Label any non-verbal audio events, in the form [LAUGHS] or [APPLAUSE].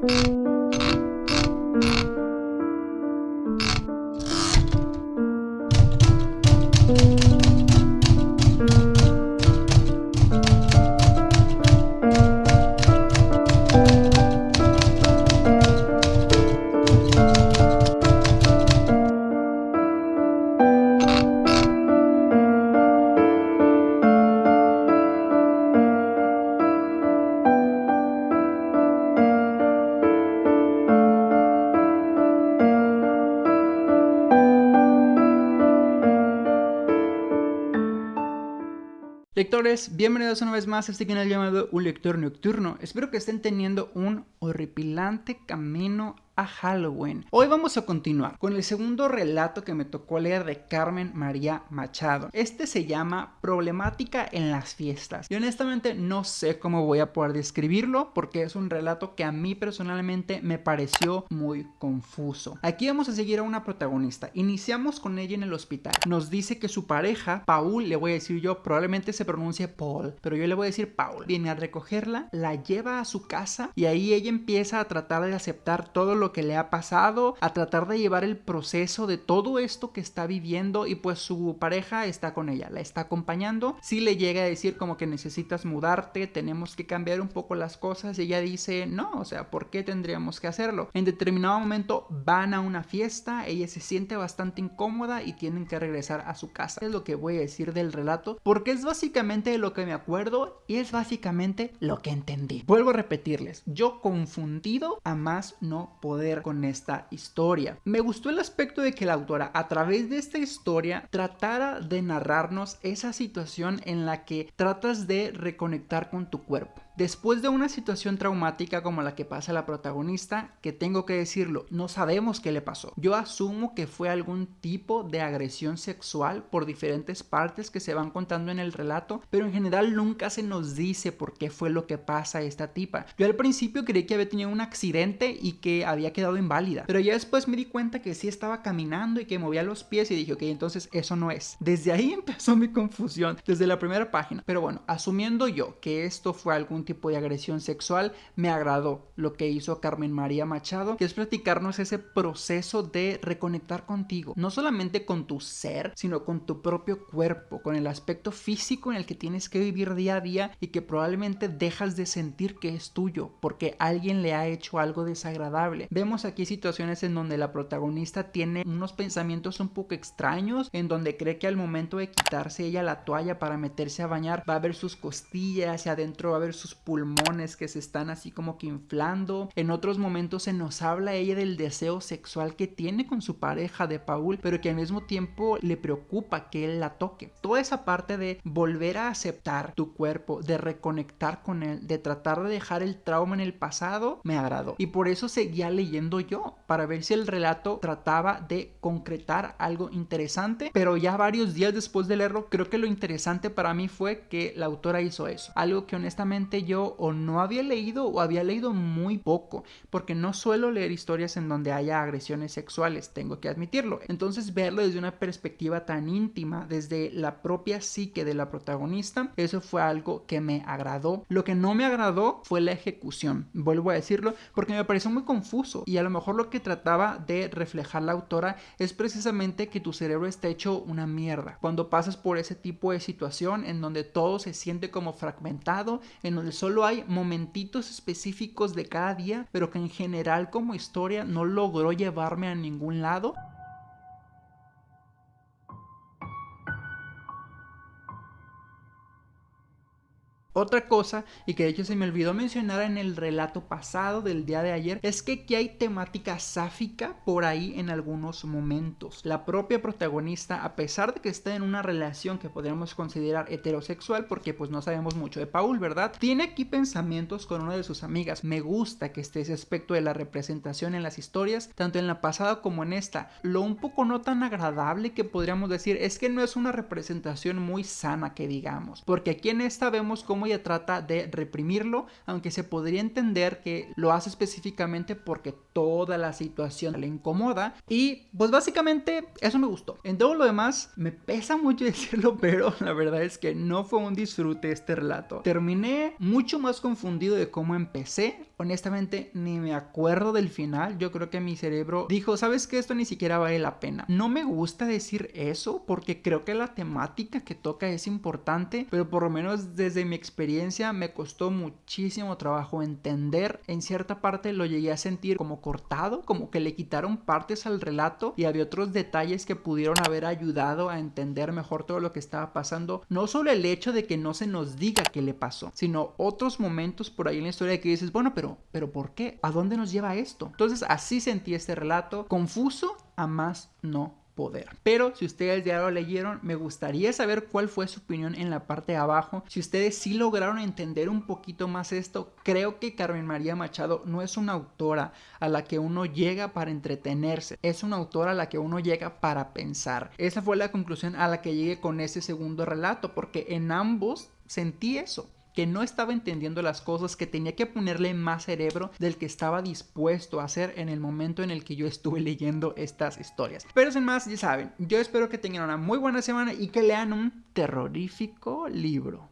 Música Lectores, bienvenidos una vez más a este canal llamado Un Lector Nocturno. Espero que estén teniendo un horripilante camino a Halloween. Hoy vamos a continuar con el segundo relato que me tocó leer de Carmen María Machado. Este se llama Problemática en las fiestas. Y honestamente no sé cómo voy a poder describirlo porque es un relato que a mí personalmente me pareció muy confuso. Aquí vamos a seguir a una protagonista. Iniciamos con ella en el hospital. Nos dice que su pareja, Paul, le voy a decir yo, probablemente se pronuncie Paul, pero yo le voy a decir Paul. Viene a recogerla, la lleva a su casa y ahí ella empieza a tratar de aceptar todo lo que le ha pasado, a tratar de llevar el proceso de todo esto que está viviendo y pues su pareja está con ella, la está acompañando. Si le llega a decir como que necesitas mudarte, tenemos que cambiar un poco las cosas y ella dice, no, o sea, ¿por qué tendríamos que hacerlo? En determinado momento van a una fiesta, ella se siente bastante incómoda y tienen que regresar a su casa. Es lo que voy a decir del relato porque es básicamente lo que me acuerdo y es básicamente lo que entendí. Vuelvo a repetirles, yo confundido a más no poder con esta historia. Me gustó el aspecto de que la autora a través de esta historia tratara de narrarnos esa situación en la que tratas de reconectar con tu cuerpo. Después de una situación traumática como la que pasa la protagonista, que tengo que decirlo, no sabemos qué le pasó. Yo asumo que fue algún tipo de agresión sexual por diferentes partes que se van contando en el relato, pero en general nunca se nos dice por qué fue lo que pasa a esta tipa. Yo al principio creí que había tenido un accidente y que había quedado inválida, pero ya después me di cuenta que sí estaba caminando y que movía los pies y dije, ok, entonces eso no es. Desde ahí [LAUGHS] empezó mi confusión, desde la primera página. Pero bueno, asumiendo yo que esto fue algún tipo de agresión sexual, me agradó lo que hizo Carmen María Machado, que es platicarnos ese proceso de reconectar contigo, no solamente con tu ser, sino con tu propio cuerpo, con el aspecto físico en el que tienes que vivir día a día y que probablemente dejas de sentir que es tuyo porque alguien le ha hecho algo desagradable. Vemos aquí situaciones en donde la protagonista tiene unos pensamientos un poco extraños, en donde cree que al momento de quitarse ella la toalla para meterse a bañar va a ver sus costillas y adentro va a ver sus pulmones que se están así como que inflando. En otros momentos se nos habla ella del deseo sexual que tiene con su pareja de Paul, pero que al mismo tiempo le preocupa que él la toque. Toda esa parte de volver a aceptar tu cuerpo, de reconectar con él, de tratar de dejar el trauma en el pasado, me agradó. Y por eso seguía leyendo yo, para ver si el relato trataba de concretar algo interesante, pero ya varios días después de leerlo, creo que lo interesante para mí fue que la autora hizo eso. Algo que honestamente yo o no había leído o había leído muy poco, porque no suelo leer historias en donde haya agresiones sexuales, tengo que admitirlo. Entonces verlo desde una perspectiva tan íntima, desde la propia psique de la protagonista, eso fue algo que me agradó. Lo que no me agradó fue la ejecución, vuelvo a decirlo, porque me pareció muy confuso y a lo mejor lo que trataba de reflejar la autora es precisamente que tu cerebro está hecho una mierda. Cuando pasas por ese tipo de situación en donde todo se siente como fragmentado, en donde solo hay momentitos específicos de cada día, pero que en general como historia no logró llevarme a ningún lado. Otra cosa, y que de hecho se me olvidó mencionar en el relato pasado del día de ayer, es que aquí hay temática sáfica por ahí en algunos momentos. La propia protagonista, a pesar de que está en una relación que podríamos considerar heterosexual, porque pues no sabemos mucho de Paul, ¿verdad? Tiene aquí pensamientos con una de sus amigas. Me gusta que esté ese aspecto de la representación en las historias, tanto en la pasada como en esta. Lo un poco no tan agradable que podríamos decir es que no es una representación muy sana que digamos, porque aquí en esta vemos cómo trata de reprimirlo, aunque se podría entender que lo hace específicamente porque toda la situación le incomoda. Y pues básicamente eso me gustó. En todo lo demás me pesa mucho [LAUGHS] decirlo, pero la verdad es que no fue un disfrute este relato. Terminé mucho más confundido de cómo empecé honestamente ni me acuerdo del final. Yo creo que mi cerebro dijo, ¿sabes que Esto ni siquiera vale la pena. No me gusta decir eso porque creo que la temática que toca es importante, pero por lo menos desde mi experiencia me costó muchísimo trabajo entender. En cierta parte lo llegué a sentir como cortado, como que le quitaron partes al relato y había otros detalles que pudieron haber ayudado a entender mejor todo lo que estaba pasando. No solo el hecho de que no se nos diga qué le pasó, sino otros momentos por ahí en la historia que dices, bueno, pero, pero ¿por qué? ¿A dónde nos lleva esto? Entonces así sentí este relato, confuso a más no poder. Pero si ustedes ya lo leyeron, me gustaría saber cuál fue su opinión en la parte de abajo. Si ustedes sí lograron entender un poquito más esto, creo que Carmen María Machado no es una autora a la que uno llega para entretenerse, es una autora a la que uno llega para pensar. Esa fue la conclusión a la que llegué con ese segundo relato, porque en ambos sentí eso que no estaba entendiendo las cosas, que tenía que ponerle más cerebro del que estaba dispuesto a hacer en el momento en el que yo estuve leyendo estas historias. Pero sin más, ya saben, yo espero que tengan una muy buena semana y que lean un terrorífico libro.